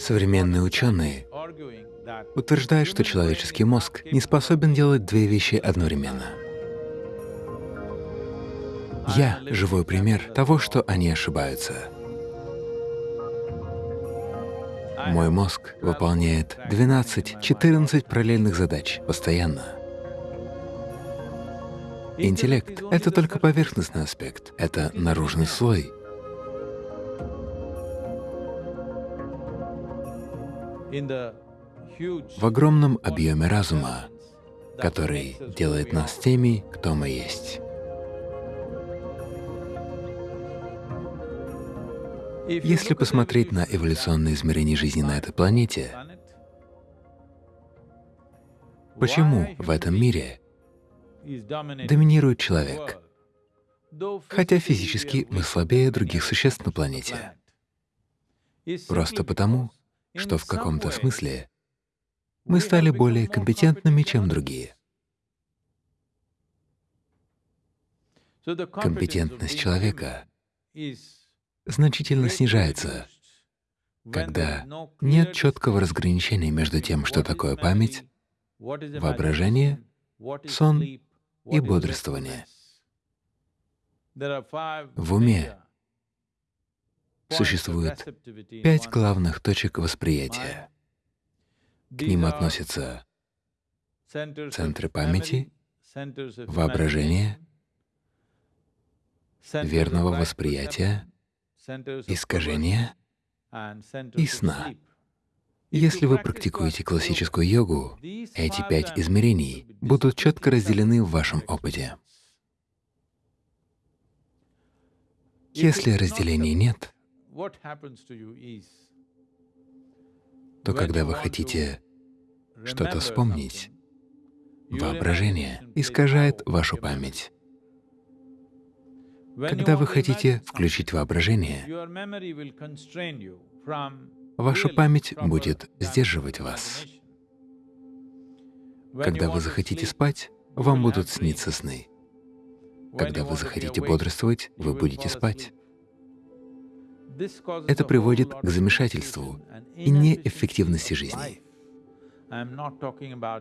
Современные ученые утверждают, что человеческий мозг не способен делать две вещи одновременно. Я — живой пример того, что они ошибаются. Мой мозг выполняет 12-14 параллельных задач постоянно. Интеллект — это только поверхностный аспект, это наружный слой. В огромном объеме разума, который делает нас теми, кто мы есть. Если посмотреть на эволюционные измерения жизни на этой планете, почему в этом мире доминирует человек, хотя физически мы слабее других существ на планете? Просто потому, что в каком-то смысле мы стали более компетентными, чем другие. Компетентность человека значительно снижается, когда нет четкого разграничения между тем, что такое память, воображение, сон и бодрствование. В уме существует пять главных точек восприятия. К ним относятся центры памяти, воображения, верного восприятия, искажения и сна. Если вы практикуете классическую йогу, эти пять измерений будут четко разделены в вашем опыте. Если разделения нет, то когда вы хотите что-то вспомнить, воображение искажает вашу память. Когда вы хотите включить воображение, ваша память будет сдерживать вас. Когда вы захотите спать, вам будут сниться сны. Когда вы захотите бодрствовать, вы будете спать. Это приводит к замешательству и неэффективности жизни.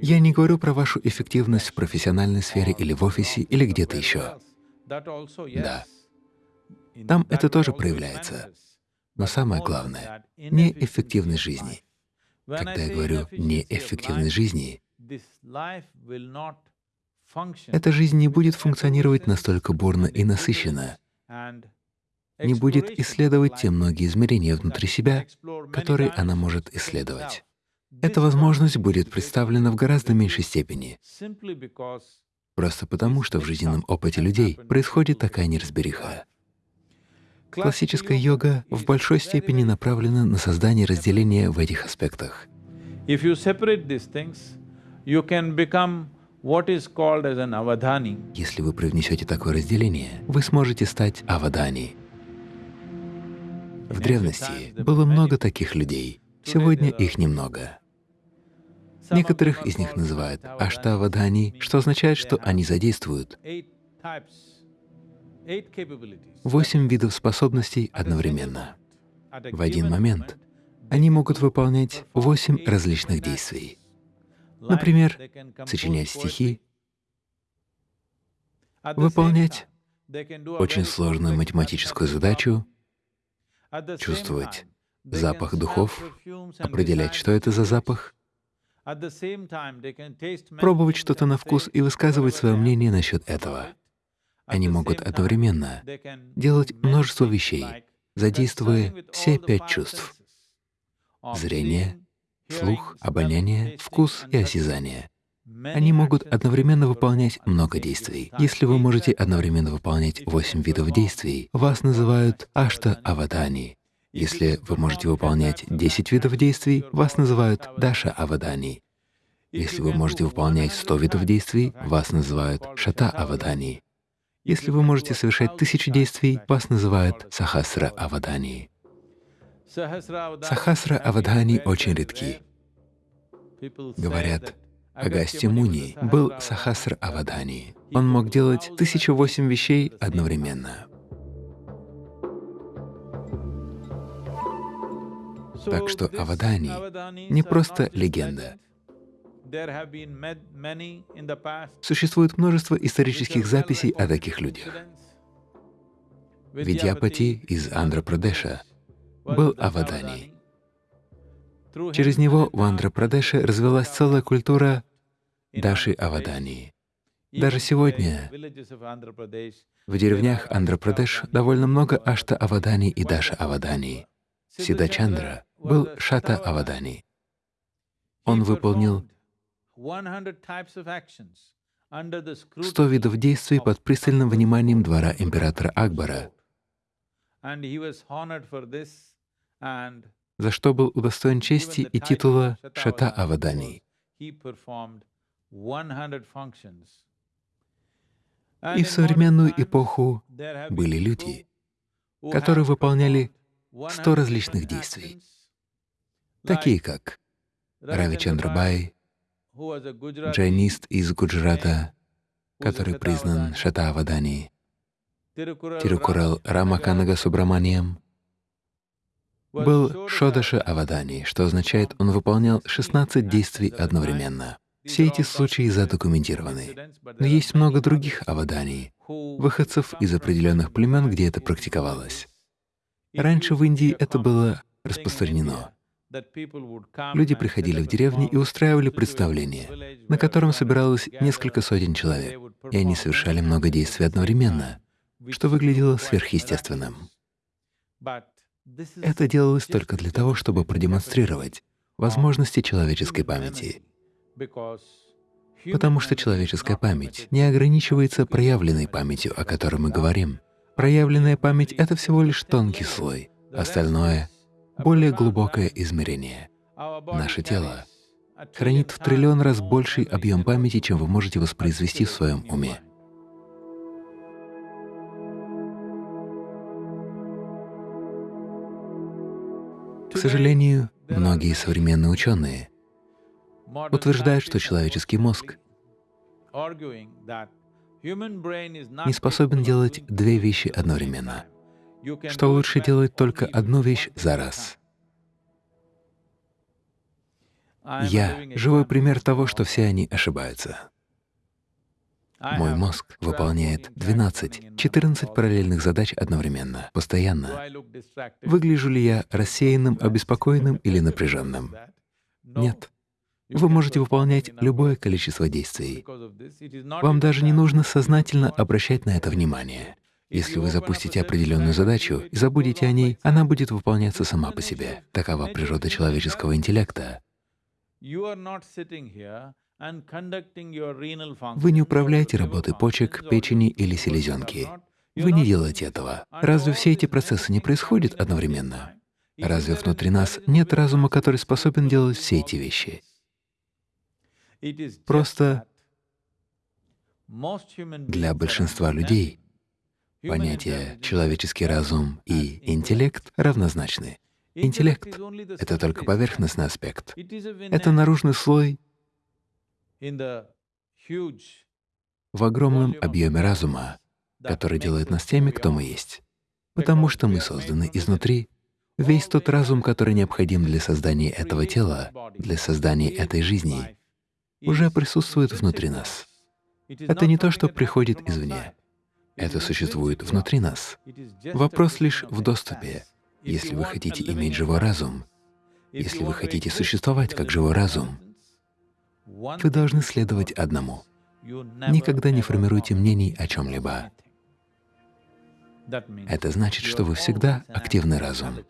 Я не говорю про вашу эффективность в профессиональной сфере или в офисе, или где-то еще. Да, там это тоже проявляется. Но самое главное — неэффективность жизни. Когда я говорю «неэффективность жизни», эта жизнь не будет функционировать настолько бурно и насыщенно, не будет исследовать те многие измерения внутри себя, которые она может исследовать. Эта возможность будет представлена в гораздо меньшей степени, Просто потому, что в жизненном опыте людей происходит такая неразбериха. Классическая йога в большой степени направлена на создание разделения в этих аспектах. Если вы привнесете такое разделение, вы сможете стать авадани. В древности было много таких людей, сегодня их немного. Некоторых из них называют аштавадхани, что означает, что они задействуют восемь видов способностей одновременно. В один момент они могут выполнять восемь различных действий. Например, сочинять стихи, выполнять очень сложную математическую задачу, чувствовать запах духов, определять, что это за запах, пробовать что-то на вкус и высказывать свое мнение насчет этого. Они могут одновременно делать множество вещей, задействуя все пять чувств — зрение, слух, обоняние, вкус и осязание. Они могут одновременно выполнять много действий. Если вы можете одновременно выполнять восемь видов действий, вас называют ашта-аватани, если вы можете выполнять 10 видов действий, вас называют Даша Авадани. Если вы можете выполнять 100 видов действий, вас называют Шата Авадани. Если вы можете совершать тысячи действий, вас называют Сахасра Авадани. Сахасра Авадани очень редки. Говорят, Агасти Муни был Сахасра Авадани. Он мог делать тысячу восемь вещей одновременно. Так что Авадани не просто легенда. Существует множество исторических записей о таких людях. Видьяпати из Андхра-Прадеша был Авадани. Через него в Андхра-Прадеше развилась целая культура Даши Авадани. Даже сегодня в деревнях Андхра-Прадеш довольно много Ашта Авадани и Даша Авадани. Сидачандра был Шата Авадани. Он выполнил 100 видов действий под пристальным вниманием двора императора Акбара, за что был удостоен чести и титула Шата Авадани. И в современную эпоху были люди, которые выполняли сто различных действий, такие как Рави Чандрабай, джайнист из Гуджрата, который признан Шатавадани, Тирукурал Рамаканага Субраманиям, был Шодаша Авадани, что означает, он выполнял 16 действий одновременно. Все эти случаи задокументированы. Но есть много других аваданий, выходцев из определенных племен, где это практиковалось. Раньше в Индии это было распространено. Люди приходили в деревни и устраивали представление, на котором собиралось несколько сотен человек, и они совершали много действий одновременно, что выглядело сверхъестественным. Это делалось только для того, чтобы продемонстрировать возможности человеческой памяти — Потому что человеческая память не ограничивается проявленной памятью, о которой мы говорим. Проявленная память — это всего лишь тонкий слой, остальное — более глубокое измерение. Наше тело хранит в триллион раз больший объем памяти, чем вы можете воспроизвести в своем уме. Сожалению, многие современные ученые утверждает, что человеческий мозг не способен делать две вещи одновременно, что лучше делать только одну вещь за раз. Я — живой пример того, что все они ошибаются. Мой мозг выполняет 12-14 параллельных задач одновременно, постоянно. Выгляжу ли я рассеянным, обеспокоенным или напряженным? Нет. Вы можете выполнять любое количество действий. Вам даже не нужно сознательно обращать на это внимание. Если вы запустите определенную задачу и забудете о ней, она будет выполняться сама по себе. Такова природа человеческого интеллекта. Вы не управляете работой почек, печени или селезенки. Вы не делаете этого. Разве все эти процессы не происходят одновременно? Разве внутри нас нет разума, который способен делать все эти вещи? Просто для большинства людей понятия «человеческий разум» и «интеллект» равнозначны. Интеллект — это только поверхностный аспект. Это наружный слой в огромном объеме разума, который делает нас теми, кто мы есть. Потому что мы созданы изнутри. Весь тот разум, который необходим для создания этого тела, для создания этой жизни, уже присутствует внутри нас. Это не то, что приходит извне. Это существует внутри нас. Вопрос лишь в доступе. Если вы хотите иметь живой разум, если вы хотите существовать как живой разум, вы должны следовать одному. Никогда не формируйте мнений о чем-либо. Это значит, что вы всегда активный разум.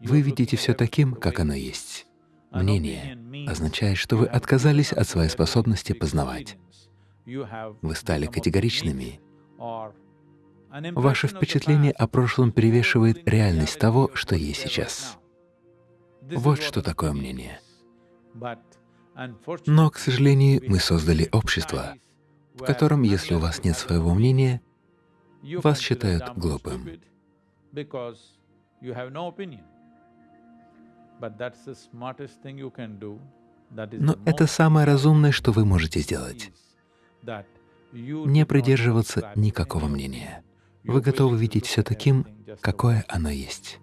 Вы видите все таким, как оно есть. Мнение означает, что вы отказались от своей способности познавать. Вы стали категоричными. Ваше впечатление о прошлом перевешивает реальность того, что есть сейчас. Вот что такое мнение. Но, к сожалению, мы создали общество, в котором, если у вас нет своего мнения, вас считают глупым. Но это самое разумное, что вы можете сделать. Не придерживаться никакого мнения. Вы готовы видеть все таким, какое оно есть.